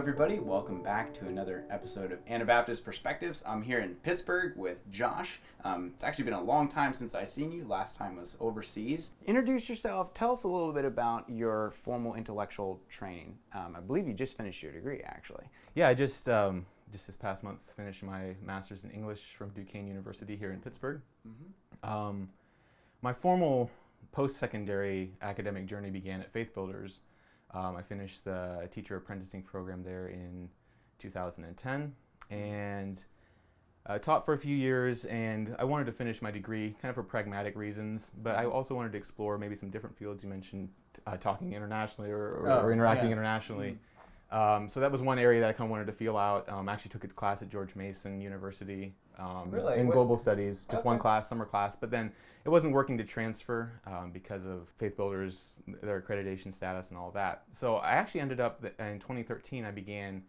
everybody. Welcome back to another episode of Anabaptist Perspectives. I'm here in Pittsburgh with Josh. Um, it's actually been a long time since I've seen you. Last time was overseas. Introduce yourself. Tell us a little bit about your formal intellectual training. Um, I believe you just finished your degree, actually. Yeah, I just um, just this past month finished my master's in English from Duquesne University here in Pittsburgh. Mm-hmm. Um, my formal post-secondary academic journey began at Faith Builders. Um, I finished the teacher apprenticing program there in 2010 and uh, taught for a few years and I wanted to finish my degree kind of for pragmatic reasons, but I also wanted to explore maybe some different fields. You mentioned uh, talking internationally or, or, Oh, or interacting yeah. internationally. Um, so that was one area that I kind of wanted to feel out. Um, I actually took a class at George Mason University um, Really? in What- global studies, just one class, summer class. But then it wasn't working to transfer um, because of Faith Builders, their accreditation status, and all that. So I actually ended up th- in 2013. I began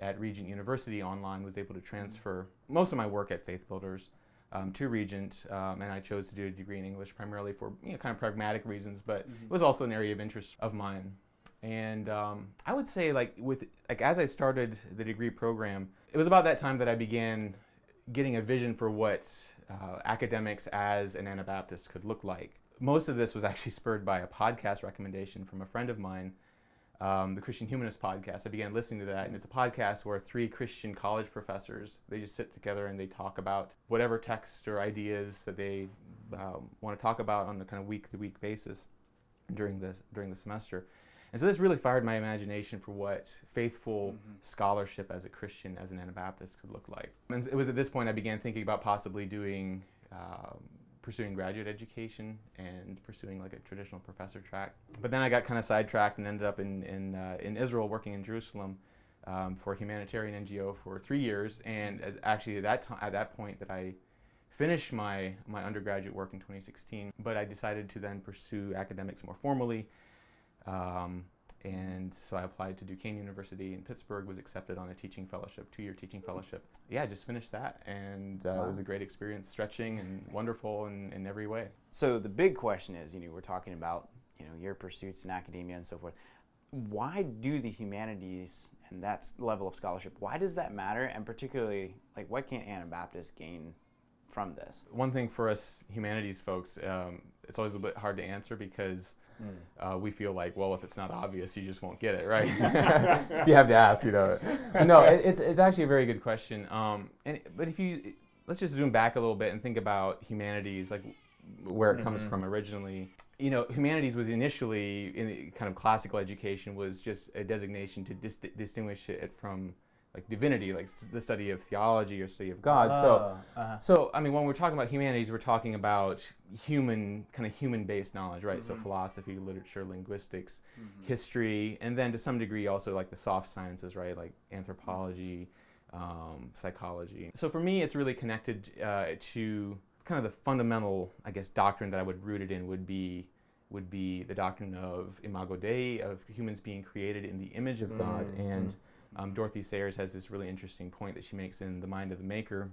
at Regent University online. Was able to transfer most of my work at Faith Builders. Um, to Regent, um, and I chose to do a degree in English primarily for you know kind of pragmatic reasons, but it was also an area of interest of mine. And um, I would say, like with like as I started the degree program, it was about that time that I began getting a vision for what uh, academics as an Anabaptist could look like. Most of this was actually spurred by a podcast recommendation from a friend of mine, um, the Christian Humanist podcast. I began listening to that, and it's a podcast where three Christian college professors they just sit together and they talk about whatever text or ideas that they um, want to talk about on a kind of week-to-week basis during the during the semester. And so this really fired my imagination for what faithful scholarship as a Christian, as an Anabaptist, could look like. And it was at this point I began thinking about possibly doing, um, pursuing graduate education and pursuing like a traditional professor track. But then I got kind of sidetracked and ended up in, in, uh, in Israel working in Jerusalem um, for a humanitarian NGO for three years. And as actually at that, time, at that point that I finished my, my undergraduate work in 2016, but I decided to then pursue academics more formally. Um, and so I applied to Duquesne University in Pittsburgh, was accepted on a teaching fellowship, two year teaching fellowship. Yeah, I just finished that, and uh, it was a great experience, stretching and wonderful in, in every way. So the big question is, you know, we're talking about, you know, your pursuits in academia and so forth. Why do the humanities and that level of scholarship? Why does that matter? And particularly, like, what can Anabaptists gain from this? One thing for us humanities folks, um, it's always a bit hard to answer because uh, we feel like, well, if it's not obvious, you just won't get it, right? if you have to ask, you know. No, it, it's, it's actually a very good question. Um, and but if you let's just zoom back a little bit and think about humanities, like where it comes from originally. You know, humanities was initially in the kind of classical education was just a designation to dis- distinguish it from like divinity, like the study of theology or study of God. so. uh So, I mean, when we're talking about humanities, we're talking about human, kind of human-based knowledge, right? So, philosophy, literature, linguistics, history, and then to some degree also like the soft sciences, right? Like anthropology, um, psychology. So, for me, it's really connected uh, to kind of the fundamental, I guess, doctrine that I would root it in would be would be the doctrine of imago Dei, of humans being created in the image of God. And um, Dorothy Sayers has this really interesting point that she makes in The Mind of the Maker,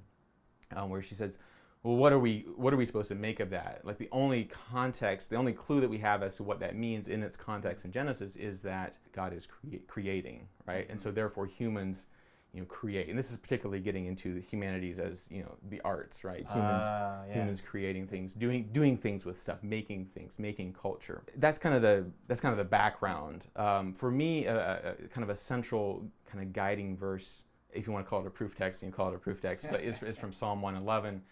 um, where she says, "Well, what are we what are we supposed to make of that? Like the only context, the only clue that we have as to what that means in its context in Genesis is that God is crea- creating, right? And so therefore humans." You know, create, and this is particularly getting into the humanities as you know the arts, right? Humans, Ah, yeah. humans creating things, doing doing things with stuff, making things, making culture. That's kind of the that's kind of the background. Um, for me, a, a, a kind of a central kind of guiding verse, if you want to call it a proof text, you can call it a proof text, but is, is from Psalm 111,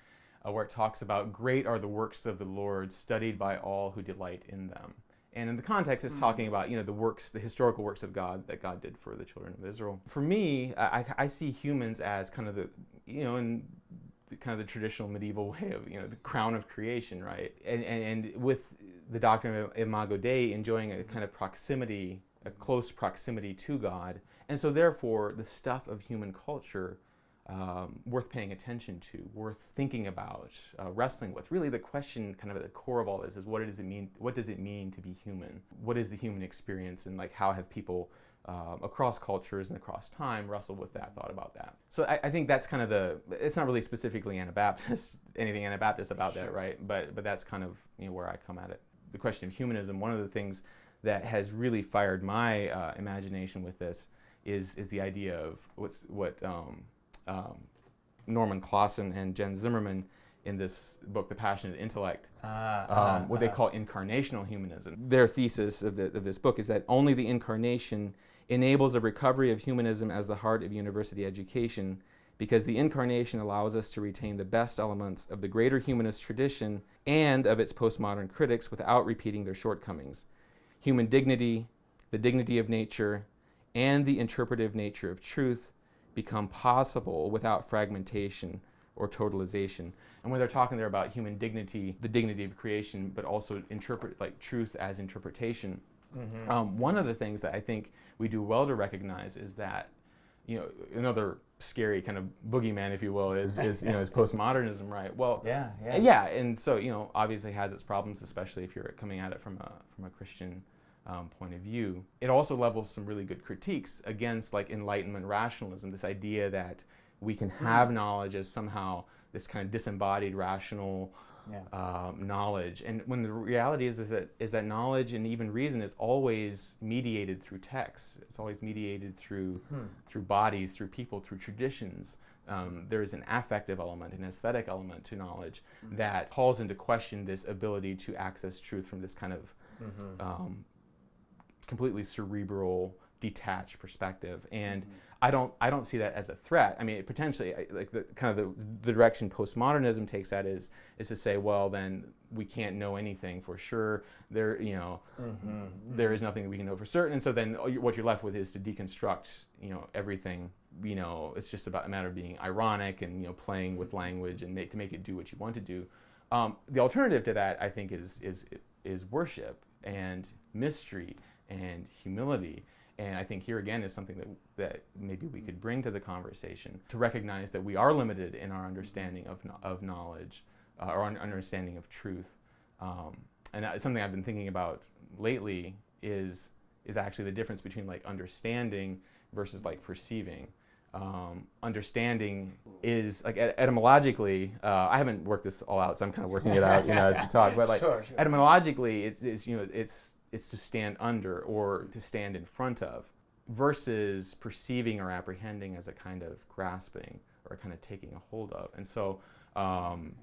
uh, where it talks about great are the works of the Lord, studied by all who delight in them. And in the context, it's talking mm-hmm. about you know the works, the historical works of God that God did for the children of Israel. For me, I, I- I see humans as kind of the you know in the, kind of the traditional medieval way of you know the crown of creation, right? And and, and with the doctrine of Imago Dei, enjoying a kind of proximity, a close proximity to God, and so therefore the stuff of human culture. Um, worth paying attention to, worth thinking about, uh, wrestling with. Really, the question, kind of at the core of all this, is what does it mean? What does it mean to be human? What is the human experience, and like how have people um, across cultures and across time wrestled with that, thought about that? So I, I think that's kind of the. It's not really specifically Anabaptist, anything Anabaptist about that, right? But but that's kind of you know where I come at it. The question of humanism. One of the things that has really fired my uh, imagination with this is is the idea of what's what um, um, Norman Klassen and Jen Zimmermann in this book, The Passionate Intellect, uh, um, what they call incarnational humanism. Their thesis of, the, of this book is that only the incarnation enables a recovery of humanism as the heart of university education because the incarnation allows us to retain the best elements of the greater humanist tradition and of its postmodern critics without repeating their shortcomings. Human dignity, the dignity of nature, and the interpretive nature of truth become possible without fragmentation or totalization. And when they're talking there about human dignity, the dignity of creation, but also interpret like truth as interpretation. Mm-hmm. Um, one of the things that I think we do well to recognize is that, you know, another scary kind of boogeyman, if you will, is, is you know is postmodernism, right? Well, yeah, yeah, yeah, and so you know obviously has its problems, especially if you're coming at it from a from a Christian um, point of view. It also levels some really good critiques against like Enlightenment rationalism, this idea that we can hmm. have mm. knowledge as somehow this kind of disembodied rational yeah. um, knowledge. And when the reality is, is that is that knowledge and even reason is always mediated through texts. It's always mediated through hmm. through bodies, through people, through traditions. Um, there is an affective element, an aesthetic element to knowledge mm-hmm. that calls into question this ability to access truth from this kind of mm-hmm. um, completely cerebral, detached perspective. And mm-hmm. I don't I don't see that as a threat. I mean, potentially, like the kind of the, the direction postmodernism takes that is is to say, well, then we can't know anything for sure. There, you know, mm-hmm. there is nothing that we can know for certain. And so then what you're left with is to deconstruct, you know, everything. You know, it's just about a matter of being ironic and you know playing with language and make to make it do what you want to do. Um, the alternative to that, I think, is is is worship and mystery and humility and I think here again is something that, that maybe we could bring to the conversation to recognize that we are limited in our understanding of, of knowledge uh, or understanding of truth. Um, and something I've been thinking about lately is, is actually the difference between like understanding versus like perceiving. Um, understanding is like etymologically. Uh, I haven't worked this all out, so I'm kind of working it out, you know, as we talk. But like sure, sure. etymologically, it's, it's you know it's it's to stand under or to stand in front of versus perceiving or apprehending as a kind of grasping or kind of taking a hold of. And so um,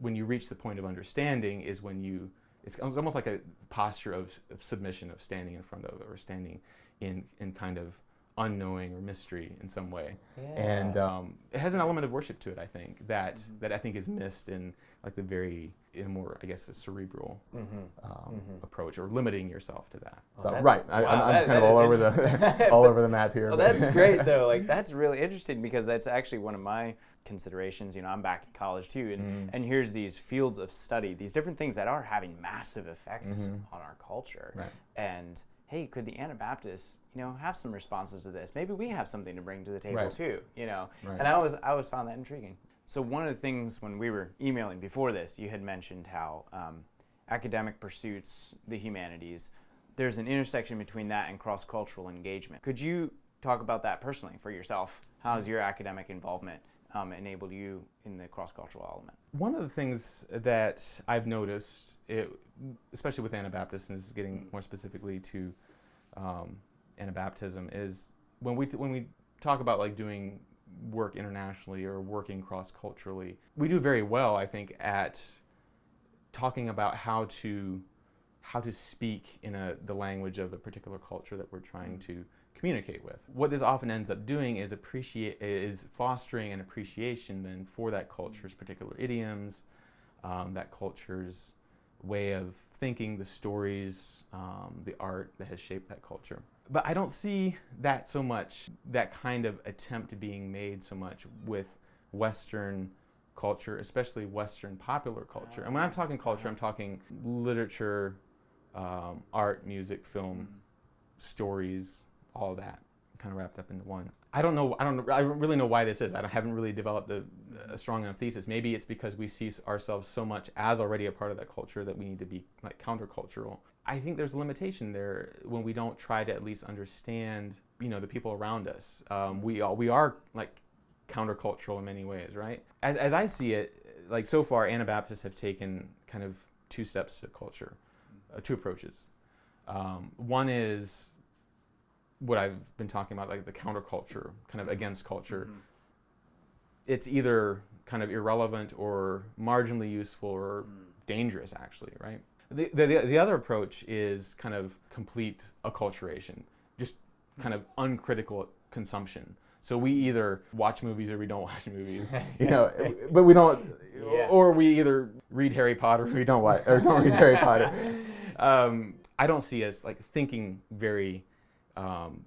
when you reach the point of understanding is when you, it's almost like a posture of, of submission, of standing in front of or standing in, in kind of unknowing or mystery in some way. Yeah. And um, it has an element of worship to it, I think, that, mm-hmm. that I think is missed in like the very in a more, I guess, a cerebral mm-hmm. Um, mm-hmm. approach, or limiting yourself to that. So that, right, I, am kind of all over the all over the map here. Well, that's great though. Like that's really interesting because that's actually one of my considerations. You know, I'm back in college too, and mm. and here's these fields of study, these different things that are having massive effects mm-hmm. on our culture, right. and hey, could the Anabaptists, you know, have some responses to this? Maybe we have something to bring to the table right. too, you know. Right. And I always, I always found that intriguing. So one of the things when we were emailing before this, you had mentioned how um, academic pursuits, the humanities, there's an intersection between that and cross-cultural engagement. Could you talk about that personally for yourself? How has your academic involvement um, enabled you in the cross-cultural element? One of the things that I've noticed, it, especially with Anabaptists, and this is getting more specifically to um, Anabaptism, is when we when we talk about like doing work internationally or working cross culturally. We do very well, I think, at talking about how to how to speak in a, the language of a particular culture that we're trying to communicate with. What this often ends up doing is appreciate is fostering an appreciation then for that culture's particular idioms, um, that culture's way of thinking, the stories, um, the art that has shaped that culture but I don't see that so much, that kind of attempt being made so much with Western culture, especially Western popular culture. And when I'm talking culture, I'm talking literature, um, art, music, film, mm-hmm. stories, all that kind of wrapped up into one. I don't know. I don't. I really know why this is. I haven't really developed a, a, strong enough thesis. Maybe it's because we see ourselves so much as already a part of that culture that we need to be like countercultural. I think there's a limitation there when we don't try to at least understand, you know, the people around us. Um, we are, we are like countercultural in many ways, right? As, as I see it, like so far, Anabaptists have taken kind of two steps to culture, uh, two approaches. Um, one is what I've been talking about, like the counterculture, kind of against culture. Mhm. It's either kind of irrelevant or marginally useful or Mm. dangerous, actually, right? The, the, the- the other approach is kind of complete acculturation, just kind of uncritical consumption. So we either watch movies or we don't watch movies, you know, but we don't, Yeah. or we either read Harry Potter or we don't watch, or don't read Harry Potter. Um, I don't see us like thinking very um,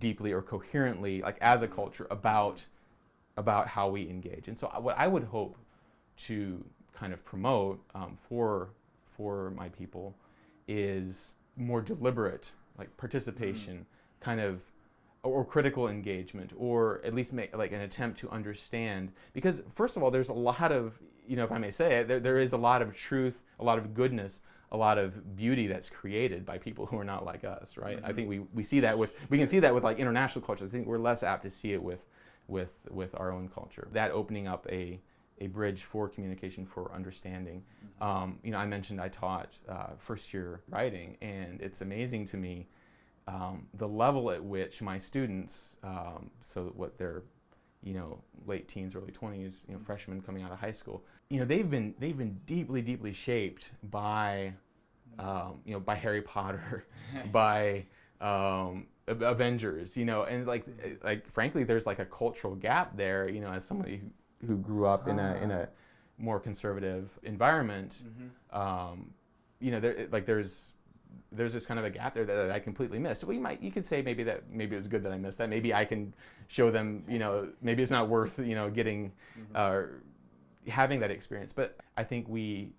deeply or coherently, like as a culture, about about how we engage. And so, what I would hope to kind of promote um, for for my people is more deliberate, like participation, kind of, or critical engagement, or at least make like an attempt to understand. Because first of all, there's a lot of, you know, if I may say it, there, there is a lot of truth, a lot of goodness. A lot of beauty that's created by people who are not like us, right? I think we, we see that with we can see that with like international cultures. I think we're less apt to see it with with with our own culture. That opening up a a bridge for communication, for understanding. Um, you know, I mentioned I taught uh, first year writing, and it's amazing to me um, the level at which my students, um, so what they're, you know, late teens, early twenties, you know, freshmen coming out of high school, you know, they've been they've been deeply, deeply shaped by, um, you know, by Harry Potter, by um, Avengers, you know, and like like frankly, there's like a cultural gap there, you know, as somebody who, who grew up in a in a more conservative environment, Mhm. um, you know, there like there's there's this kind of a gap there that, that I completely missed. Well, you might you could say maybe that maybe it was good that I missed that. Maybe I can show them, you know, maybe it's not worth you know getting uh, having that experience. But I think we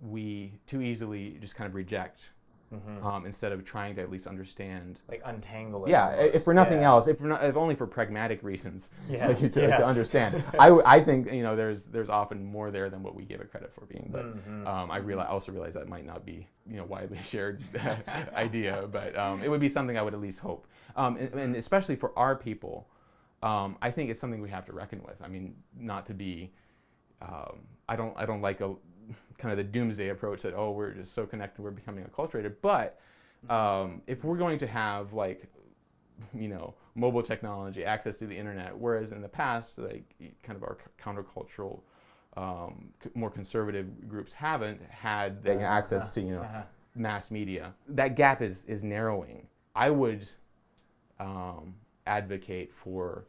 we too easily just kind of reject Mhm. um, instead of trying to at least understand. Like untangle it. Yeah, i- if for nothing Yeah. else, if, for not, if only for pragmatic reasons, Yeah, like, to, yeah. to understand. I, I think you know there's there's often more there than what we give it credit for being. But Mhm. um, I realize also realize that might not be you know widely shared idea, but um, it would be something I would at least hope, um, and, and especially for our people, um, I think it's something we have to reckon with. I mean, not to be, um, I don't I don't like a kind of the doomsday approach that oh we're just so connected we're becoming acculturated, but um, if we're going to have like you know mobile technology access to the internet whereas in the past like kind of our countercultural um, c- more conservative groups haven't had the access to you know Uh-huh. mass media. That gap is is narrowing. I would um, advocate for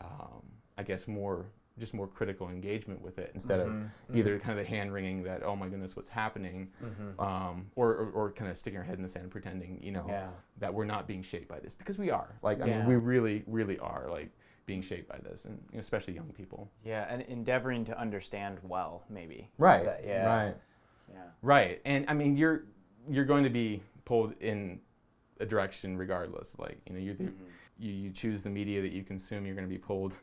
um, i guess more just more critical engagement with it instead Mhm. of either kind of the hand wringing that oh my goodness what's happening Mhm. um, or, or, or kind of sticking our head in the sand pretending you know Yeah. that we're not being shaped by this because we are like i mean we really really are like being shaped by this and you know, especially young people Yeah, and endeavoring to understand well, maybe. right that- yeah. right Yeah. right and i mean you're you're going to be pulled in a direction regardless like you know you Mhm. you, you choose the media that you consume you're going to be pulled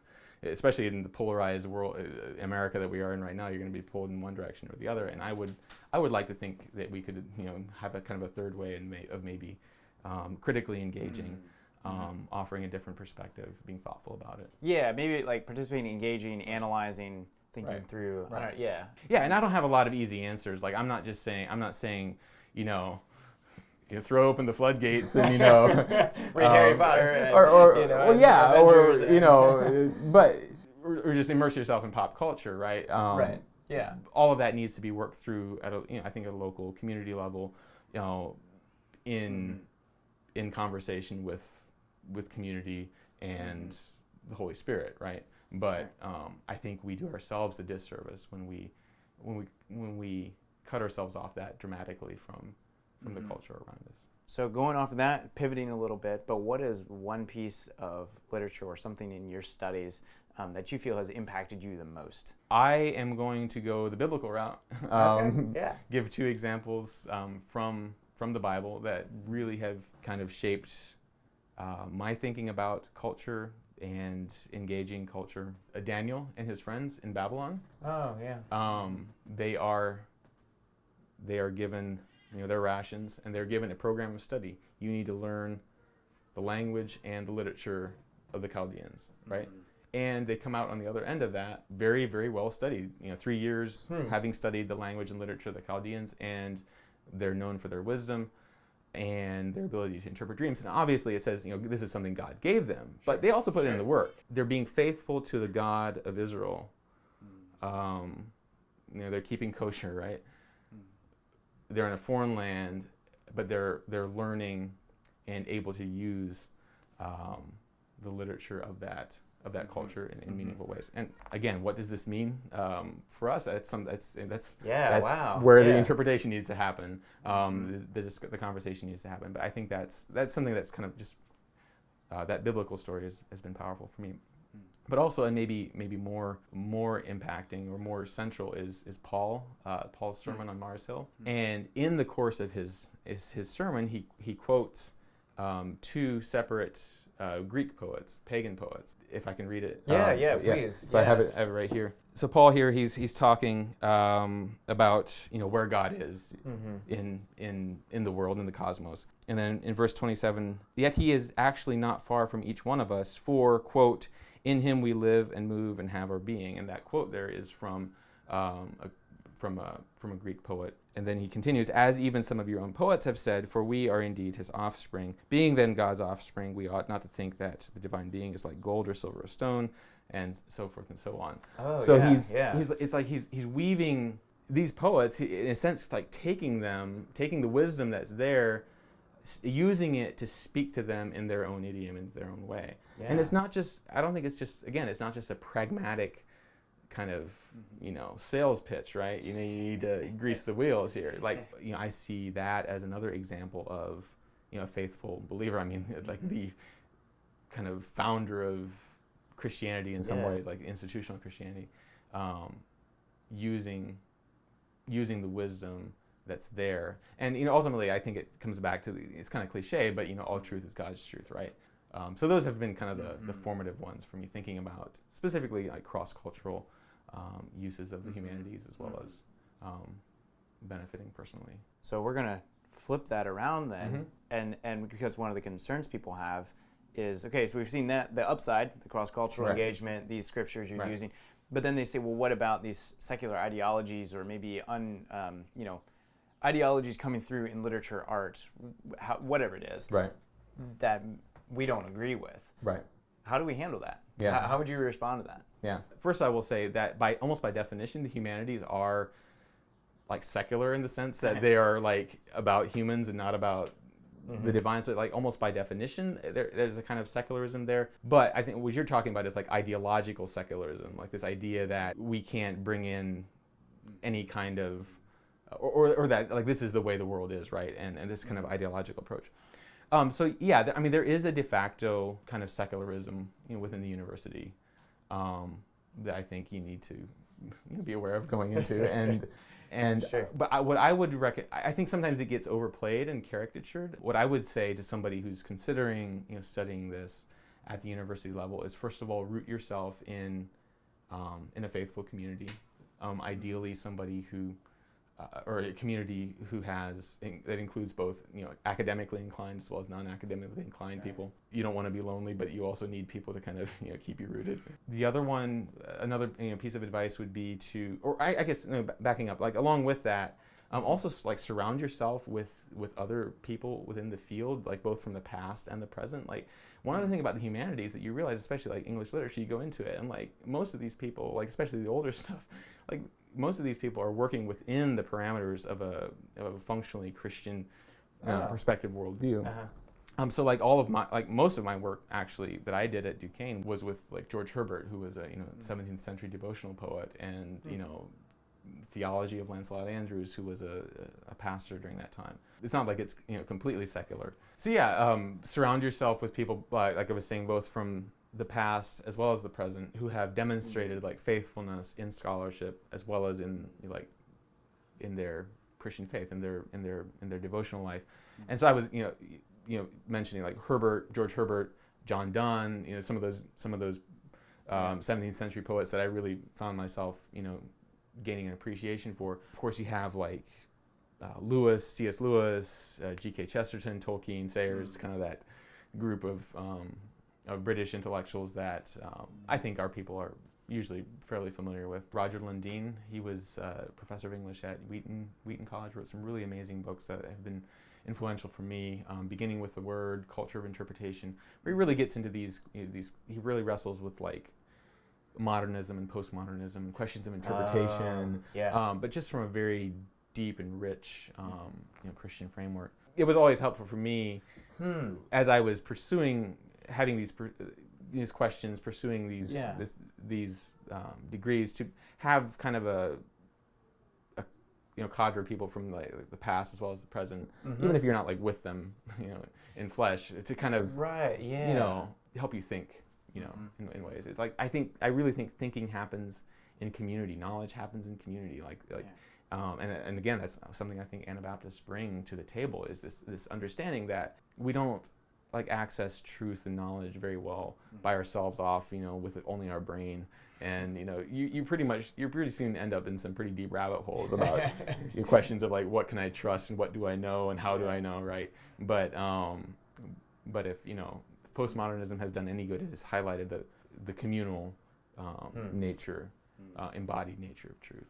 especially in the polarized world uh, america that we are in right now you're going to be pulled in one direction or the other and i would i would like to think that we could you know have a kind of a third way and may, of maybe um, critically engaging Mhm. um, offering a different perspective being thoughtful about it Yeah, maybe like participating, engaging, analyzing, thinking Right. through. I Right. don't- yeah. yeah and i don't have a lot of easy answers like i'm not just saying i'm not saying you know you know, throw open the floodgates and you know Read Harry um, Potter. And, or, or you know, well, and yeah or Avengers you know but or, or just immerse yourself in pop culture right um, Right. Yeah. all of that needs to be worked through at a you know I think at a local community level you know in in conversation with with community and the Holy Spirit right but um, I think we do ourselves a disservice when we when we when we cut ourselves off that dramatically from from Mhm. the culture around us So going off of that, pivoting a little bit, but what is one piece of literature or something in your studies um, that you feel has impacted you the most? I am going to go the biblical route. Um, Yeah. Give two examples um, from from the Bible that really have kind of shaped uh, my thinking about culture and engaging culture. Uh, Daniel and his friends in Babylon. Oh yeah. Um, they are they are given you know their rations and they're given a program of study. You need to learn the language and the literature of the Chaldeans, right? and they come out on the other end of that very very well studied you know three years Hmm. having studied the language and literature of the chaldeans and they're known for their wisdom and their ability to interpret dreams. And obviously, it says, you know, this is something God gave them, but they also put in the work. They're being faithful to the God of Israel. Um, you know, they're keeping kosher, right? They're in a foreign land, but they're they're learning and able to use um, the literature of that of that Mhm. culture in, in Mhm. meaningful ways. And again, what does this mean um, for us? That's some that's that's Yeah, that's wow. where the interpretation needs to happen. Um, Mhm. the, the, the conversation needs to happen. But I think that's that's something that's kind of just uh, that biblical story has, has been powerful for me. But also, and maybe maybe more more impacting or more central is is Paul uh, Paul's sermon on Mars Hill. Mm. And in the course of his his, his sermon, he he quotes um, two separate uh, Greek poets, pagan poets. If I can read it. Yeah, Um, yeah, please. So I have it, I have it right here. So Paul here, he's he's talking um, about you know where God is Mhm. in in in the world in the cosmos, and then in verse 27, yet he is actually not far from each one of us. For quote, in him we live and move and have our being, and that quote there is from um, a, from a from a Greek poet. And then he continues, as even some of your own poets have said, for we are indeed his offspring. Being then God's offspring, we ought not to think that the divine being is like gold or silver or stone, and so forth and so on Oh, so yeah, he's yeah. he's it's like he's he's weaving these poets he- in a sense like taking them taking the wisdom that's there s- using it to speak to them in their own idiom in their own way and it's not just i don't think it's just again it's not just a pragmatic kind of Mhm. you know sales pitch right? You know you need to grease the wheels here. Like you know i see that as another example of you know a faithful believer. I mean like the kind of founder of christianity in some Yeah. ways like institutional christianity um, using using the wisdom that's there. And you know ultimately i think it comes back to the, it's kind of cliche but you know all truth is god's truth right? Um, so those have been kind of the, the Mhm. formative ones for me thinking about specifically like cross-cultural um, uses of the Mhm. humanities as well Mhm. as um, benefiting personally So we're gonna flip that around then, Mhm. and and because one of the concerns people have is okay, so we've seen that the upside, the cross cultural Right. engagement, these scriptures you're Right. using, but then they say, well, what about these secular ideologies or maybe un um, you know ideologies coming through in literature, art, how, whatever it is right that we don't agree with. right How do we handle that? Yeah. How, how would you respond to that? Yeah. First, I will say that by almost by definition, the humanities are like secular in the sense that they are like about humans and not about the divine. So, like almost by definition, there, there's a kind of secularism there. But I think what you're talking about is like ideological secularism, like this idea that we can't bring in any kind of or, or, or that like this is the way the world is, right? And and this kind of ideological approach. Um, so yeah, th- I mean there is a de facto kind of secularism you know, within the university um, that I think you need to be aware of going into and and Sure. but I, what I would rec- I I think sometimes it gets overplayed and caricatured. What I would say to somebody who's considering you know studying this at the university level is first of all root yourself in um, in a faithful community, um, ideally somebody who uh, or a community who has in, that includes both you know academically inclined as well as non-academically inclined Sure. people. You don't want to be lonely, but you also need people to kind of you know keep you rooted. The other one, another you know, piece of advice would be to, or I, I guess no, b- backing up, like along with that, um, also like surround yourself with with other people within the field, like both from the past and the present. Like one other thing about the humanities that you realize, especially like English literature, you go into it and like most of these people, like especially the older stuff, like most of these people are working within the parameters of a, of a functionally Christian uh, Ah. perspective worldview. Uh-huh. Um, so like all of my like most of my work actually that I did at Duquesne was with like George Herbert, who was a you know 17th century devotional poet, and you Mm. know theology of Lancelot Andrewes, who was a, a pastor during that time. It's not like it's you know completely secular. So yeah, um, surround yourself with people like, like I was saying, both from the past as well as the present, who have demonstrated like faithfulness in scholarship as well as in like in their Christian faith, in their in their in their devotional life. And so I was you know you know mentioning like Herbert, George Herbert, John Donne, you know some of those some of those um, 17th century poets that I really found myself you know gaining an appreciation for. Of course, you have like uh, Lewis, C.S. Lewis, uh, G.K. Chesterton, Tolkien, Sayers, kind of that group of um, of British intellectuals that um, I think our people are usually fairly familiar with. Roger Lundin, he was uh, professor of English at Wheaton Wheaton College, wrote some really amazing books that have been influential for me, um, beginning with the word culture of interpretation, where he really gets into these you know, these he really wrestles with like modernism and postmodernism, questions of interpretation, Oh, yeah. um, but just from a very deep and rich um, you know Christian framework. It was always helpful for me Hmm. as I was pursuing having these these questions, pursuing these Yeah. this, these um, degrees to have kind of a, a you know cadre of people from like the past as well as the present, Mhm. even if you're not like with them, you know, in flesh, to kind of Right. Yeah. you know help you think, you know, Mhm. in, in ways. It's like I think I really think thinking happens in community. Knowledge happens in community. Like like. Um, and, and again, that's something I think Anabaptists bring to the table is this, this understanding that we don't like access truth and knowledge very well by ourselves off, you know, with only our brain. And, you know, you, you pretty much, you pretty soon end up in some pretty deep rabbit holes about your questions of like, what can I trust and what do I know and how do I know, right? But, um, but if, you know, postmodernism has done any good, it has highlighted the, the communal um, Hmm. nature, uh, embodied nature of truth.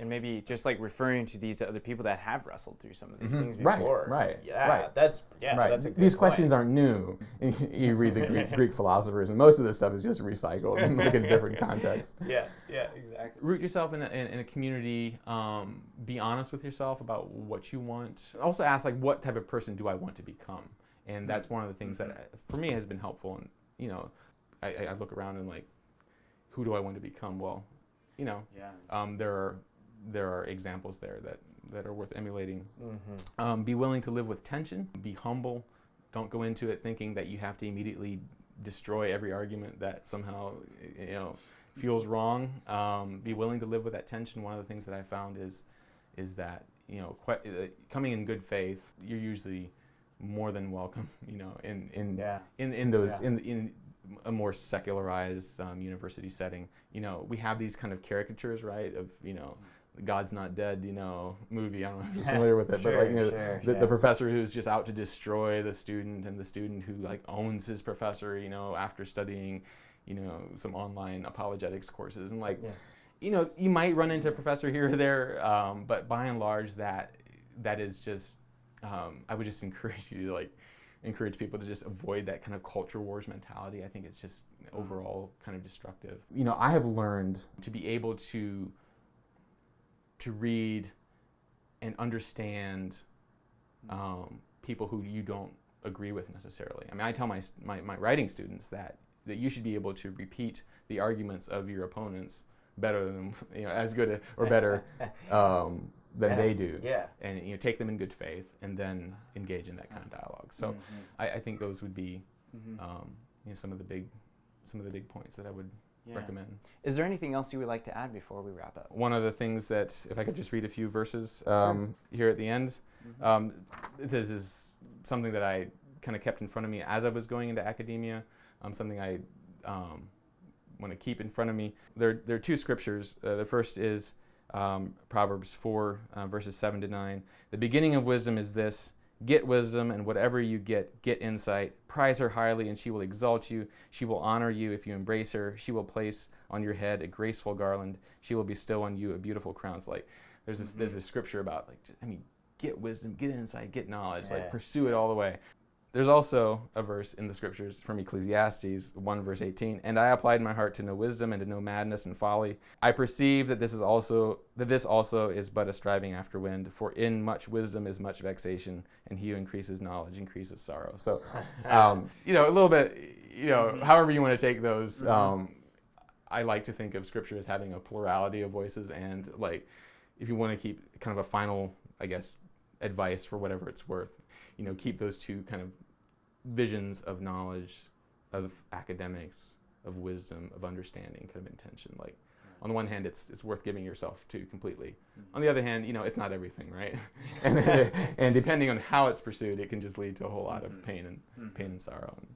And maybe just like referring to these other people that have wrestled through some of these Mhm. things before. right, right, Yeah, right. that's yeah, right. that's a good These point. questions aren't new. you read the Greek, Greek philosophers, and most of this stuff is just recycled and like in different contexts. Yeah, yeah, exactly. Root yourself in a, in, in a community. Um, be honest with yourself about what you want. Also ask like, what type of person do I want to become? And that's one of the things that uh, for me has been helpful. And you know, I, I I look around and like, who do I want to become? Well, you know, Yeah. um, there are there are examples there that that are worth emulating. Mm-hmm. Um, be willing to live with tension. Be humble. Don't go into it thinking that you have to immediately destroy every argument that somehow you know feels wrong. Um, be willing to live with that tension. One of the things that I found is is that you know uh, coming in good faith, you're usually more than welcome. You know, in in Yeah. in, in those Yeah. in in a more secularized um, university setting. You know, we have these kind of caricatures, right? Of you know. God's Not Dead, you know, movie. I don't know if you're familiar with it, but like, you know, Sure, the, yeah. the professor who's just out to destroy the student and the student who like owns his professor you know after studying you know some online apologetics courses and like Yeah. you know you might run into a professor here or there um, but by and large that that is just um, i would just encourage you to like encourage people to just avoid that kind of culture wars mentality i think it's just overall kind of destructive you know i have learned to be able to to read and understand um, people who you don't agree with necessarily. I mean, I tell my, my, my writing students that, that you should be able to repeat the arguments of your opponents better than, you know, as good a, or better um, than Yeah, they do. Yeah. And, you know, take them in good faith and then engage in that kind of dialogue. So I, I think those would be, Mhm. um, you know, some of the big, some of the big points that I would Yeah. recommend. Is there anything else you would like to add before we wrap up? One of the things that, if I could just read a few verses um, here at the end, Mhm. um, this is something that I kind of kept in front of me as I was going into academia. Um, something I um, want to keep in front of me. There, there are two scriptures. Uh, the first is um, Proverbs 4, uh, verses 7 to 9. The beginning of wisdom is this Get wisdom, and whatever you get, get insight. Prize her highly, and she will exalt you. She will honor you if you embrace her. She will place on your head a graceful garland. She will bestow on you a beautiful crown. It's like there's this, there's mm-hmm. a scripture about like I mean, get wisdom, get insight, get knowledge, Yeah. like pursue it all the way. There's also a verse in the scriptures from Ecclesiastes 1 verse 18, and I applied my heart to know wisdom and to know madness and folly. I perceive that this is also that this also is but a striving after wind, for in much wisdom is much vexation, and he who increases knowledge increases sorrow. So, um, you know, a little bit, you know, however you want to take those. Um, I like to think of scripture as having a plurality of voices, and like, if you want to keep kind of a final, I guess, advice for whatever it's worth, you know, keep those two kind of visions of knowledge, of academics, of wisdom, of understanding, kind of intention. Like, on the one hand, it's it's worth giving yourself to completely. Mm-hmm. On the other hand, you know, it's not everything, right? and, and depending on how it's pursued, it can just lead to a whole lot of mm-hmm. pain and mm-hmm. pain and sorrow. And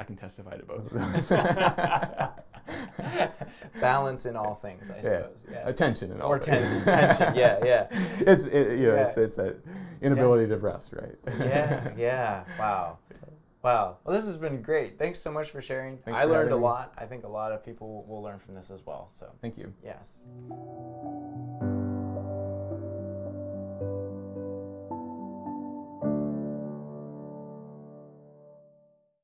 I can testify to both of those. Balance in all things, I Yeah. suppose. Yeah. Attention and all. Or that. ten- tension. Yeah, yeah. It's it, you know, Yeah. it's it's that inability to rest, right? yeah, yeah. Wow. Wow. Well, this has been great. Thanks so much for sharing. Thanks I for learned a having me. lot. I think a lot of people will learn from this as well. So, Thank you. yes.